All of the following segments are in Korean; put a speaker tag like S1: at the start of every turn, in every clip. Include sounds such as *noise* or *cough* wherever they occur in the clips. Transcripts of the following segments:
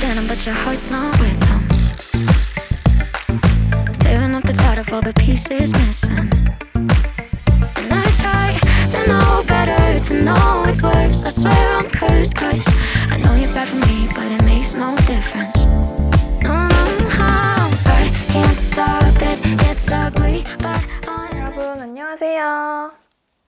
S1: denim, but your heart's not with them. Tearing up the thought of all the pieces missing. And I try to know better, to know it's worse. I swear I'm cursed, cause I know you're bad for me, but it makes no difference. No, no, I can't stop it, it's ugly, but.
S2: 여러분 안녕하세요.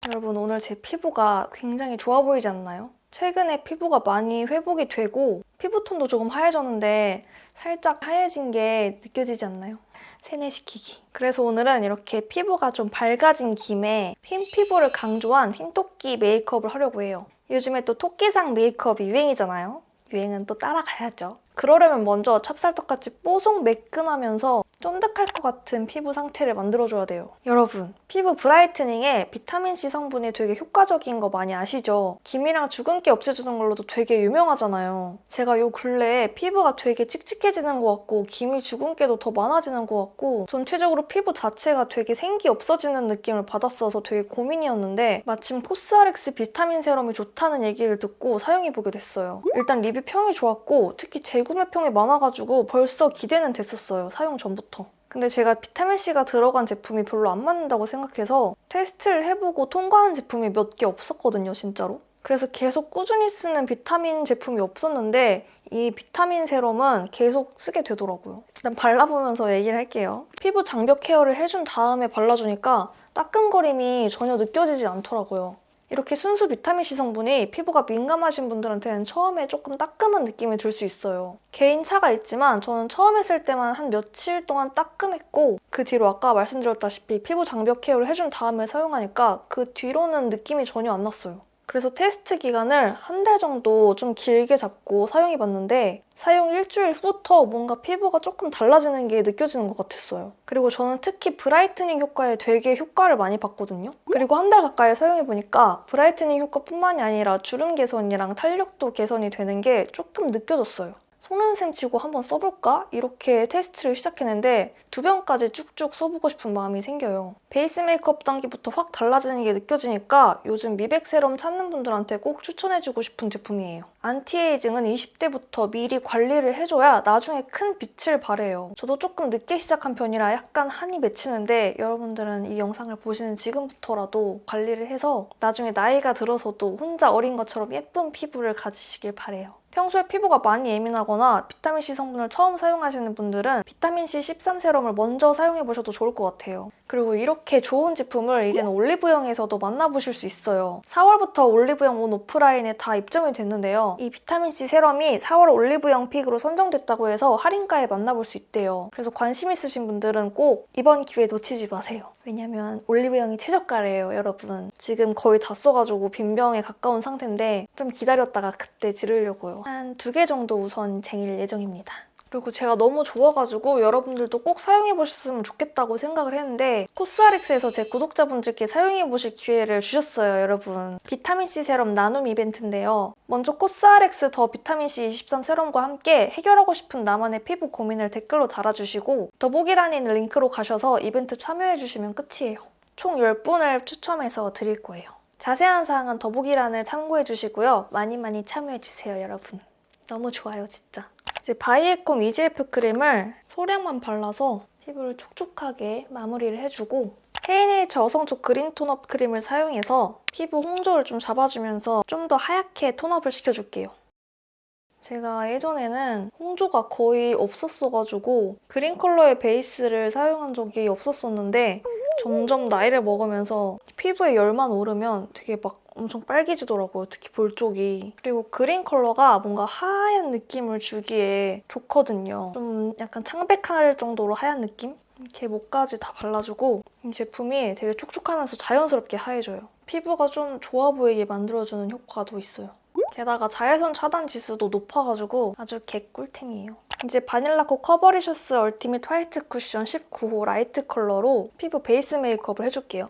S2: 여러분 오늘 제 피부가 굉장히 좋아 보이지 않나요? 최근에 피부가 많이 회복이 되고 피부톤도 조금 하얘졌는데 살짝 하얘진 게 느껴지지 않나요? 세뇌시키기. 그래서 오늘은 이렇게 피부가 좀 밝아진 김에 흰 피부를 강조한 흰토끼 메이크업을 하려고 해요. 요즘에 또 토끼상 메이크업이 유행이잖아요. 유행은 또 따라가야죠. 그러려면 먼저 찹쌀떡같이 뽀송 매끈하면서 쫀득할 것 같은 피부 상태를 만들어줘야 돼요. 여러분, 피부 브라이트닝에 비타민C 성분이 되게 효과적인 거 많이 아시죠? 기미랑 주근깨 없애주는 걸로도 되게 유명하잖아요. 제가 요 근래에 피부가 되게 칙칙해지는 것 같고 기미 주근깨도 더 많아지는 것 같고 전체적으로 피부 자체가 되게 생기 없어지는 느낌을 받았어서 되게 고민이었는데 마침 코스알엑스 비타민 세럼이 좋다는 얘기를 듣고 사용해보게 됐어요. 일단 리뷰 평이 좋았고 특히 재구매 평이 많아가지고 벌써 기대는 됐었어요. 사용 전부터. 근데 제가 비타민C가 들어간 제품이 별로 안 맞는다고 생각해서 테스트를 해보고 통과한 제품이 몇 개 없었거든요, 진짜로. 그래서 계속 꾸준히 쓰는 비타민 제품이 없었는데 이 비타민 세럼은 계속 쓰게 되더라고요. 일단 발라보면서 얘기를 할게요. 피부 장벽 케어를 해준 다음에 발라주니까 따끔거림이 전혀 느껴지지 않더라고요. 이렇게 순수 비타민C 성분이 피부가 민감하신 분들한테는 처음에 조금 따끔한 느낌이 들 수 있어요. 개인 차가 있지만 저는 처음에 쓸 때만 한 며칠 동안 따끔했고 그 뒤로 아까 말씀드렸다시피 피부 장벽 케어를 해준 다음에 사용하니까 그 뒤로는 느낌이 전혀 안 났어요. 그래서 테스트 기간을 한 달 정도 좀 길게 잡고 사용해봤는데 사용 일주일 후부터 뭔가 피부가 조금 달라지는 게 느껴지는 것 같았어요. 그리고 저는 특히 브라이트닝 효과에 되게 효과를 많이 봤거든요. 그리고 한 달 가까이 사용해보니까 브라이트닝 효과뿐만이 아니라 주름 개선이랑 탄력도 개선이 되는 게 조금 느껴졌어요. 속는 셈 치고 한번 써볼까? 이렇게 테스트를 시작했는데 두 병까지 쭉쭉 써보고 싶은 마음이 생겨요. 베이스 메이크업 단계부터 확 달라지는 게 느껴지니까 요즘 미백 세럼 찾는 분들한테 꼭 추천해주고 싶은 제품이에요. 안티에이징은 20대부터 미리 관리를 해줘야 나중에 큰 빛을 발해요. 저도 조금 늦게 시작한 편이라 약간 한이 맺히는데 여러분들은 이 영상을 보시는 지금부터라도 관리를 해서 나중에 나이가 들어서도 혼자 어린 것처럼 예쁜 피부를 가지시길 바래요. 평소에 피부가 많이 예민하거나 비타민C 성분을 처음 사용하시는 분들은 비타민C 13 세럼을 먼저 사용해보셔도 좋을 것 같아요. 그리고 이렇게 좋은 제품을 이제는 올리브영에서도 만나보실 수 있어요. 4월부터 올리브영 온 오프라인에 다 입점이 됐는데요. 이 비타민C 세럼이 4월 올리브영 픽으로 선정됐다고 해서 할인가에 만나볼 수 있대요. 그래서 관심 있으신 분들은 꼭 이번 기회 놓치지 마세요. 왜냐면 올리브영이 최저가래요, 여러분. 지금 거의 다 써가지고 빈병에 가까운 상태인데 좀 기다렸다가 그때 지르려고요. 한 두 개 정도 우선 쟁일 예정입니다. 그리고 제가 너무 좋아가지고 여러분들도 꼭 사용해보셨으면 좋겠다고 생각을 했는데 코스알엑스에서 제 구독자분들께 사용해보실 기회를 주셨어요, 여러분. 비타민C 세럼 나눔 이벤트인데요. 먼저 코스알엑스 더 비타민C 23 세럼과 함께 해결하고 싶은 나만의 피부 고민을 댓글로 달아주시고 더보기란에 있는 링크로 가셔서 이벤트 참여해주시면 끝이에요. 총 10분을 추첨해서 드릴 거예요. 자세한 사항은 더보기란을 참고해주시고요. 많이 많이 참여해주세요, 여러분. 너무 좋아요, 진짜. 이제 바이에콤 EGF 크림을 소량만 발라서 피부를 촉촉하게 마무리를 해주고 헤이네이처 어성초 그린 톤업 크림을 사용해서 피부 홍조를 좀 잡아주면서 좀 더 하얗게 톤업을 시켜줄게요. 제가 예전에는 홍조가 거의 없었어가지고 그린 컬러의 베이스를 사용한 적이 없었었는데 점점 나이를 먹으면서 피부에 열만 오르면 되게 막 엄청 빨개지더라고요. 특히 볼 쪽이. 그리고 그린 컬러가 뭔가 하얀 느낌을 주기에 좋거든요. 좀 약간 창백할 정도로 하얀 느낌? 이렇게 목까지 다 발라주고 이 제품이 되게 촉촉하면서 자연스럽게 하얘져요. 피부가 좀 좋아 보이게 만들어주는 효과도 있어요. 게다가 자외선 차단 지수도 높아가지고 아주 개꿀템이에요. 이제 바닐라코 커버리셔스 얼티밋 화이트 쿠션 19호 라이트 컬러로 피부 베이스 메이크업을 해줄게요.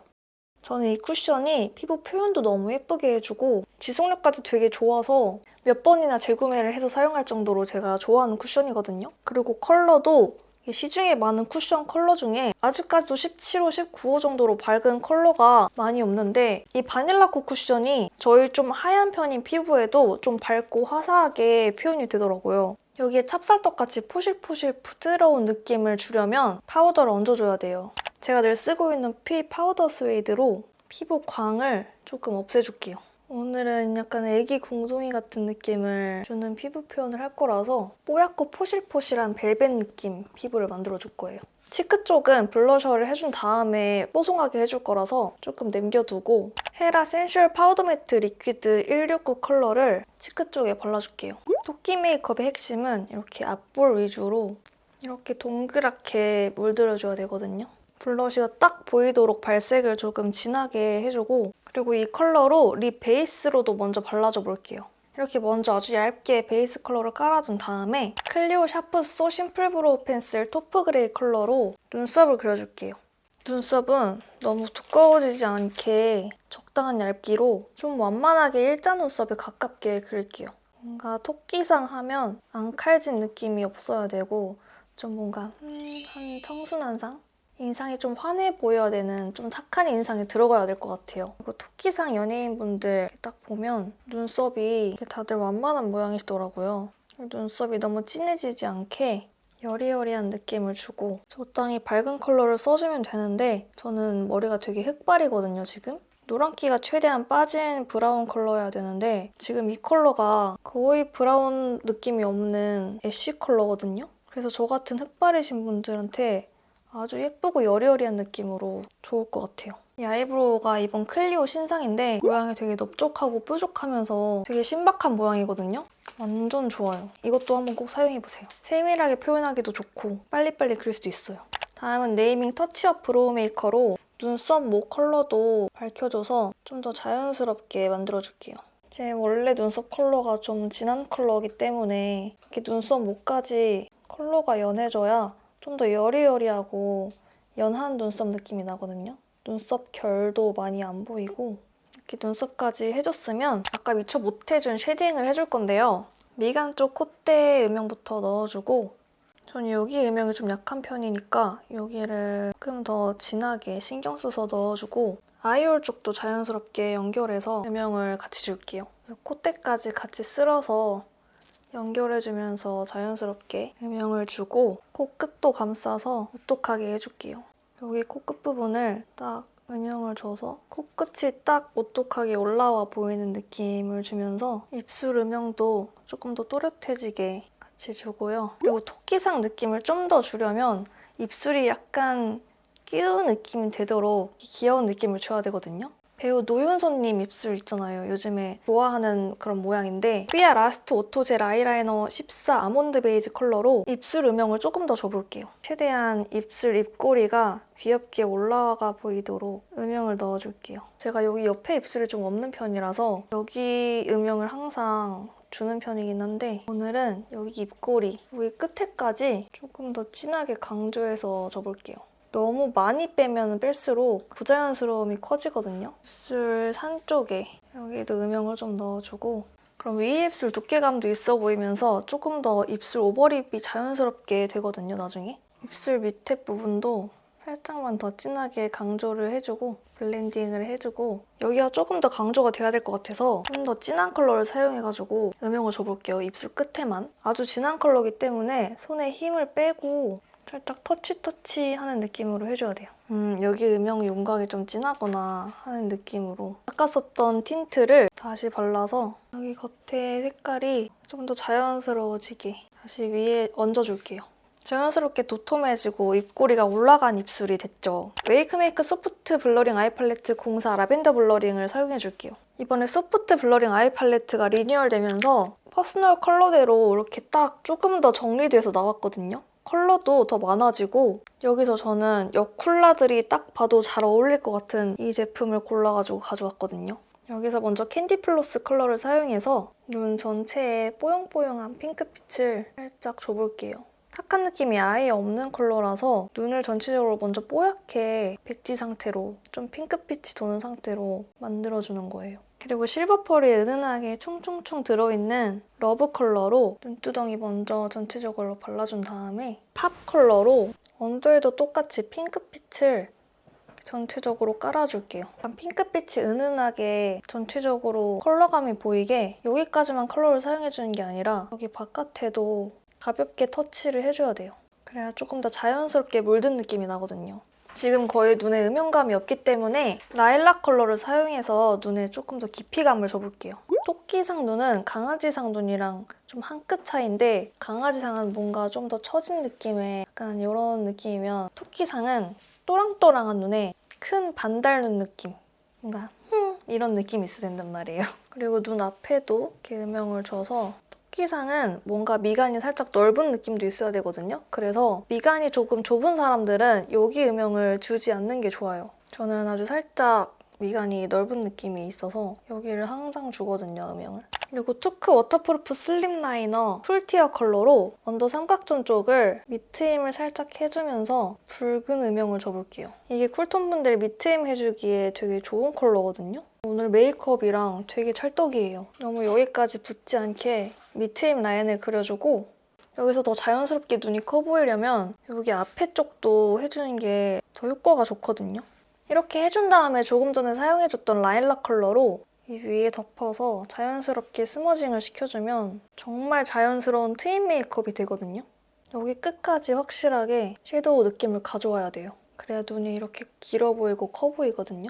S2: 저는 이 쿠션이 피부 표현도 너무 예쁘게 해주고 지속력까지 되게 좋아서 몇 번이나 재구매를 해서 사용할 정도로 제가 좋아하는 쿠션이거든요. 그리고 컬러도 이 시중에 많은 쿠션 컬러 중에 아직까지도 17호, 19호 정도로 밝은 컬러가 많이 없는데 이 바닐라코 쿠션이 저의 좀 하얀 편인 피부에도 좀 밝고 화사하게 표현이 되더라고요. 여기에 찹쌀떡같이 포실포실 부드러운 느낌을 주려면 파우더를 얹어줘야 돼요. 제가 늘 쓰고 있는 피 파우더 스웨이드로 피부 광을 조금 없애줄게요. 오늘은 약간 애기 궁둥이 같은 느낌을 주는 피부 표현을 할 거라서 뽀얗고 포실포실한 벨벳 느낌 피부를 만들어줄 거예요. 치크 쪽은 블러셔를 해준 다음에 뽀송하게 해줄 거라서 조금 남겨두고 헤라 센슈얼 파우더 매트 리퀴드 169 컬러를 치크 쪽에 발라줄게요. 토끼 메이크업의 핵심은 이렇게 앞볼 위주로 이렇게 동그랗게 물들여줘야 되거든요. 블러쉬가 딱 보이도록 발색을 조금 진하게 해주고 그리고 이 컬러로 립 베이스로도 먼저 발라줘 볼게요. 이렇게 먼저 아주 얇게 베이스 컬러를 깔아준 다음에 클리오 샤프 소 심플 브로우 펜슬 토프 그레이 컬러로 눈썹을 그려줄게요. 눈썹은 너무 두꺼워지지 않게 적당한 얇기로 좀 완만하게 일자 눈썹에 가깝게 그릴게요. 뭔가 토끼상 하면 안 칼진 느낌이 없어야 되고 좀 뭔가 음, 한 청순한 상? 인상이 좀 환해 보여야 되는 좀 착한 인상이 들어가야 될 것 같아요. 그리고 토끼상 연예인분들 딱 보면 눈썹이 다들 완만한 모양이시더라고요. 눈썹이 너무 진해지지 않게 여리여리한 느낌을 주고 적당히 밝은 컬러를 써주면 되는데 저는 머리가 되게 흑발이거든요, 지금. 노란기가 최대한 빠진 브라운 컬러여야 되는데 지금 이 컬러가 거의 브라운 느낌이 없는 애쉬 컬러거든요. 그래서 저 같은 흑발이신 분들한테 아주 예쁘고 여리여리한 느낌으로 좋을 것 같아요. 이 아이브로우가 이번 클리오 신상인데 모양이 되게 넓적하고 뾰족하면서 되게 신박한 모양이거든요. 완전 좋아요. 이것도 한번 꼭 사용해보세요. 세밀하게 표현하기도 좋고 빨리빨리 그릴 수도 있어요. 다음은 네이밍 터치업 브로우 메이커로 눈썹 모 컬러도 밝혀줘서 좀 더 자연스럽게 만들어줄게요. 제 원래 눈썹 컬러가 좀 진한 컬러이기 때문에 이렇게 눈썹 모까지 컬러가 연해져야 좀 더 여리여리하고 연한 눈썹 느낌이 나거든요. 눈썹 결도 많이 안 보이고 이렇게 눈썹까지 해줬으면 아까 미처 못해준 쉐딩을 해줄 건데요. 미간 쪽 콧대 음영부터 넣어주고 저는 여기 음영이 좀 약한 편이니까 여기를 조금 더 진하게 신경 써서 넣어주고 아이홀 쪽도 자연스럽게 연결해서 음영을 같이 줄게요. 그래서 콧대까지 같이 쓸어서 연결해주면서 자연스럽게 음영을 주고 코끝도 감싸서 오똑하게 해줄게요. 여기 코끝 부분을 딱 음영을 줘서 코끝이 딱 오똑하게 올라와 보이는 느낌을 주면서 입술 음영도 조금 더 또렷해지게 같이 주고요. 그리고 토끼상 느낌을 좀 더 주려면 입술이 약간 뀨우 느낌이 되도록 귀여운 느낌을 줘야 되거든요. 배우 노윤서님 입술 있잖아요. 요즘에 좋아하는 그런 모양인데 삐아 라스트 오토젤 아이라이너 14 아몬드 베이지 컬러로 입술 음영을 조금 더 줘볼게요. 최대한 입술 입꼬리가 귀엽게 올라가 보이도록 음영을 넣어줄게요. 제가 여기 옆에 입술이 좀 없는 편이라서 여기 음영을 항상 주는 편이긴 한데 오늘은 여기 입꼬리, 여기 끝에까지 조금 더 진하게 강조해서 줘볼게요. 너무 많이 빼면 뺄수록 부자연스러움이 커지거든요. 입술 산 쪽에 여기도 음영을 좀 넣어주고 그럼 위에 입술 두께감도 있어 보이면서 조금 더 입술 overlip이 자연스럽게 되거든요, 나중에. 입술 밑에 부분도 살짝만 더 진하게 강조를 해주고 블렌딩을 해주고 여기가 조금 더 강조가 돼야 될 것 같아서 좀 더 진한 컬러를 사용해가지고 음영을 줘볼게요, 입술 끝에만. 아주 진한 컬러이기 때문에 손에 힘을 빼고 살짝 터치터치 하는 느낌으로 해줘야 돼요. 음, 여기 음영 윤곽이 좀 진하거나 하는 느낌으로 아까 썼던 틴트를 다시 발라서 여기 겉에 색깔이 좀 더 자연스러워지게 다시 위에 얹어줄게요. 자연스럽게 도톰해지고 입꼬리가 올라간 입술이 됐죠. 웨이크메이크 소프트 블러링 아이 팔레트 04 라벤더 블러링을 사용해줄게요. 이번에 소프트 블러링 아이 팔레트가 리뉴얼되면서 퍼스널 컬러대로 이렇게 딱 조금 더 정리돼서 나왔거든요. 컬러도 더 많아지고 여기서 저는 여쿨라들이 딱 봐도 잘 어울릴 것 같은 이 제품을 골라가지고 가져왔거든요. 여기서 먼저 캔디 플로스 컬러를 사용해서 눈 전체에 뽀용뽀용한 핑크빛을 살짝 줘볼게요. 탁한 느낌이 아예 없는 컬러라서 눈을 전체적으로 먼저 뽀얗게 백지 상태로 좀 핑크빛이 도는 상태로 만들어주는 거예요. 그리고 실버 펄이 은은하게 총총총 들어있는 러브 컬러로 눈두덩이 먼저 전체적으로 발라준 다음에 팝 컬러로 언더에도 똑같이 핑크빛을 전체적으로 깔아줄게요. 핑크빛이 은은하게 전체적으로 컬러감이 보이게 여기까지만 컬러를 사용해주는 게 아니라 여기 바깥에도 가볍게 터치를 해줘야 돼요. 그래야 조금 더 자연스럽게 물든 느낌이 나거든요. 지금 거의 눈에 음영감이 없기 때문에 라일락 컬러를 사용해서 눈에 조금 더 깊이감을 줘볼게요. 토끼상 눈은 강아지상 눈이랑 좀 한 끗 차이인데 강아지상은 뭔가 좀 더 처진 느낌의 약간 이런 느낌이면 토끼상은 또랑또랑한 눈에 큰 반달 눈 느낌 뭔가 흠 이런 느낌이 있어야 된단 말이에요. *laughs* 그리고 눈 앞에도 이렇게 음영을 줘서 토끼상은 뭔가 미간이 살짝 넓은 느낌도 있어야 되거든요. 그래서 미간이 조금 좁은 사람들은 여기 음영을 주지 않는 게 좋아요. 저는 아주 살짝 미간이 넓은 느낌이 있어서 여기를 항상 주거든요, 음영을. 그리고 투크 워터프루프 슬립 라이너 풀티어 컬러로 under 삼각존 쪽을 밑트임을 살짝 해주면서 붉은 음영을 줘볼게요. 이게 쿨톤 분들 밑트임 해주기에 되게 좋은 컬러거든요. 오늘 메이크업이랑 되게 찰떡이에요. 너무 여기까지 붙지 않게 밑트임 라인을 그려주고 여기서 더 자연스럽게 눈이 커 보이려면 여기 앞에 쪽도 해주는 게 더 효과가 좋거든요. 이렇게 해준 다음에 조금 전에 사용해줬던 라일락 컬러로 이 위에 덮어서 자연스럽게 smudging을 시켜주면 정말 자연스러운 트임 메이크업이 되거든요. 여기 끝까지 확실하게 섀도우 느낌을 가져와야 돼요. 그래야 눈이 이렇게 길어 보이고 커 보이거든요.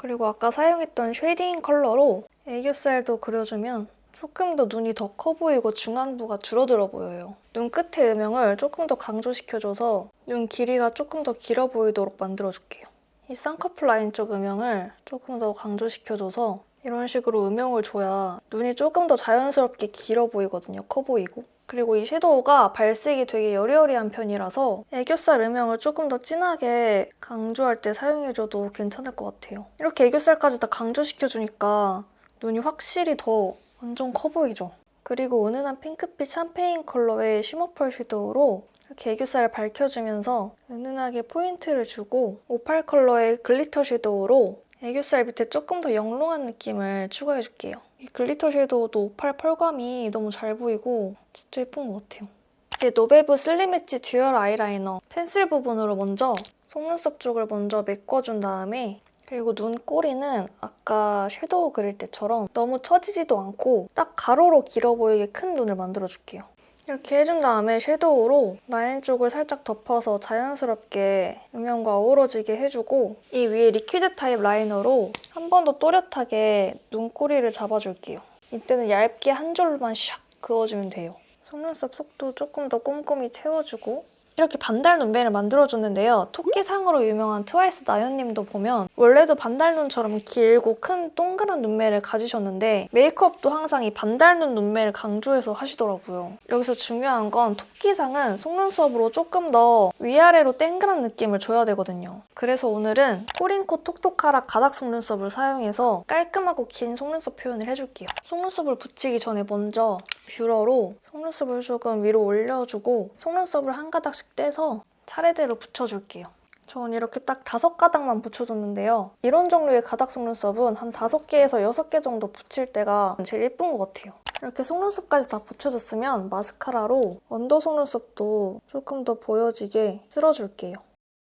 S2: 그리고 아까 사용했던 shading 컬러로 애교살도 그려주면 조금 더 눈이 더 커 보이고 중안부가 줄어들어 보여요. 눈 끝의 음영을 조금 더 강조시켜줘서 눈 길이가 조금 더 길어 보이도록 만들어줄게요. 이 쌍꺼풀 라인 쪽 음영을 조금 더 강조시켜줘서 이런 식으로 음영을 줘야 눈이 조금 더 자연스럽게 길어 보이거든요. 커 보이고. 그리고 이 섀도우가 발색이 되게 여리여리한 편이라서 애교살 음영을 조금 더 진하게 강조할 때 사용해줘도 괜찮을 것 같아요. 이렇게 애교살까지 다 강조시켜주니까 눈이 확실히 더 완전 커 보이죠? 그리고 은은한 핑크빛 샴페인 컬러의 shimmer pearl 섀도우로 이렇게 애교살을 밝혀주면서 은은하게 포인트를 주고 오팔 컬러의 glitter 섀도우로 애교살 밑에 조금 더 영롱한 느낌을 추가해줄게요. 이 glitter 섀도우도 오팔 펄감이 너무 잘 보이고 진짜 예쁜 것 같아요. 이제 노베브 슬림 엣지 듀얼 아이라이너 펜슬 부분으로 먼저 속눈썹 쪽을 먼저 메꿔준 다음에 그리고 눈꼬리는 아까 섀도우 그릴 때처럼 너무 처지지도 않고 딱 가로로 길어 보이게 큰 눈을 만들어줄게요. 이렇게 해준 다음에 섀도우로 라인 쪽을 살짝 덮어서 자연스럽게 음영과 어우러지게 해주고 이 위에 liquid 타입 라이너로 한 번 더 또렷하게 눈꼬리를 잡아줄게요. 이때는 얇게 한 줄만 샥 그어주면 돼요. 속눈썹 속도 조금 더 꼼꼼히 채워주고 이렇게 반달 눈매를 만들어줬는데요. 토끼상으로 유명한 트와이스 나연님도 보면 원래도 반달 눈처럼 길고 큰 동그란 눈매를 가지셨는데 메이크업도 항상 이 반달 눈 눈매를 강조해서 하시더라고요. 여기서 중요한 건 토끼상은 속눈썹으로 조금 더 위아래로 땡그란 느낌을 줘야 되거든요. 그래서 오늘은 코링코 톡톡하라 가닥 속눈썹을 사용해서 깔끔하고 긴 속눈썹 표현을 해줄게요. 속눈썹을 붙이기 전에 먼저 뷰러로 속눈썹을 조금 위로 올려주고 속눈썹을 한 가닥씩 떼서 차례대로 붙여줄게요. 전 이렇게 딱 다섯 가닥만 붙여줬는데요. 이런 종류의 가닥 속눈썹은 한 다섯 개에서 여섯 개 정도 붙일 때가 제일 예쁜 것 같아요. 이렇게 속눈썹까지 다 붙여줬으면 마스카라로 under 속눈썹도 조금 더 보여지게 쓸어줄게요.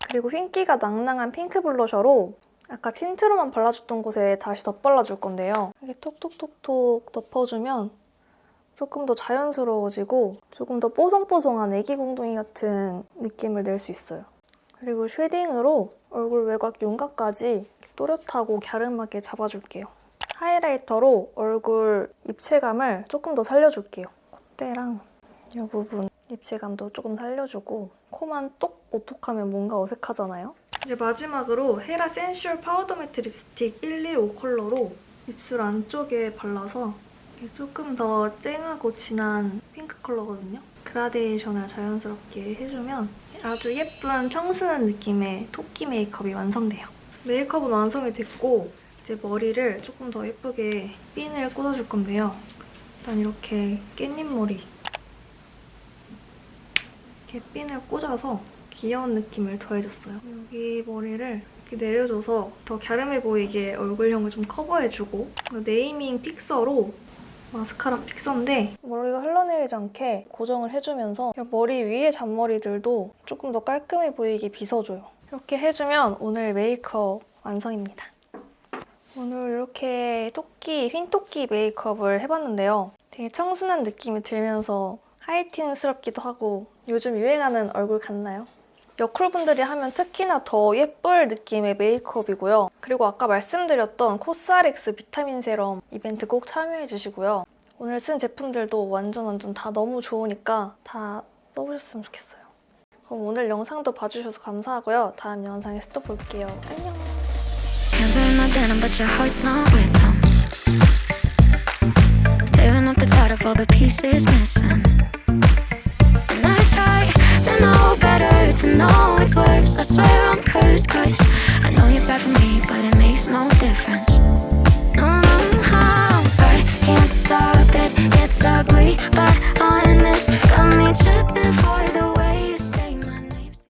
S2: 그리고 흰기가 낭낭한 핑크 블러셔로 아까 틴트로만 발라줬던 곳에 다시 덧발라줄 건데요. 이렇게 톡톡톡톡 덮어주면 조금 더 자연스러워지고 조금 더 뽀송뽀송한 애기 궁둥이 같은 느낌을 낼 수 있어요. 그리고 shading으로 얼굴 외곽 윤곽까지 또렷하고 갸름하게 잡아줄게요. highlighter로 얼굴 입체감을 조금 더 살려줄게요. 콧대랑 이 부분 입체감도 조금 살려주고 코만 똑 오똑하면 뭔가 어색하잖아요? 이제 마지막으로 헤라 센슈얼 파우더 매트 립스틱 115 컬러로 입술 안쪽에 발라서 조금 더 쨍하고 진한 핑크 컬러거든요. 그라데이션을 자연스럽게 해주면 아주 예쁜 청순한 느낌의 토끼 메이크업이 완성돼요. 메이크업은 완성이 됐고 이제 머리를 조금 더 예쁘게 핀을 꽂아줄 건데요. 일단 이렇게 깻잎 머리 이렇게 핀을 꽂아서 귀여운 느낌을 더해줬어요. 여기 머리를 이렇게 내려줘서 더 갸름해 보이게 얼굴형을 좀 커버해주고 네이밍 픽서로 마스카라 픽서인데 머리가 흘러내리지 않게 고정을 해주면서 머리 위에 잔머리들도 조금 더 깔끔해 보이게 빗어줘요. 이렇게 해주면 오늘 메이크업 완성입니다. 오늘 이렇게 토끼, 흰 토끼 메이크업을 해봤는데요. 되게 청순한 느낌이 들면서 하이틴스럽기도 하고 요즘 유행하는 얼굴 같나요? 여쿨분들이 하면 특히나 더 예쁠 느낌의 메이크업이고요. 그리고 아까 말씀드렸던 코스알엑스 비타민 세럼 이벤트 꼭 참여해주시고요. 오늘 쓴 제품들도 완전 완전 다 너무 좋으니까 다 써보셨으면 좋겠어요. 그럼 오늘 영상도 봐주셔서 감사하고요. 다음 영상에서 또 볼게요. 안녕!
S1: All the pieces missing. And I try to know hurt to know it's worse. I swear I'm cursed cause I know you're bad for me But it makes no difference. No, no, how? I can't stop it. It's ugly but I'm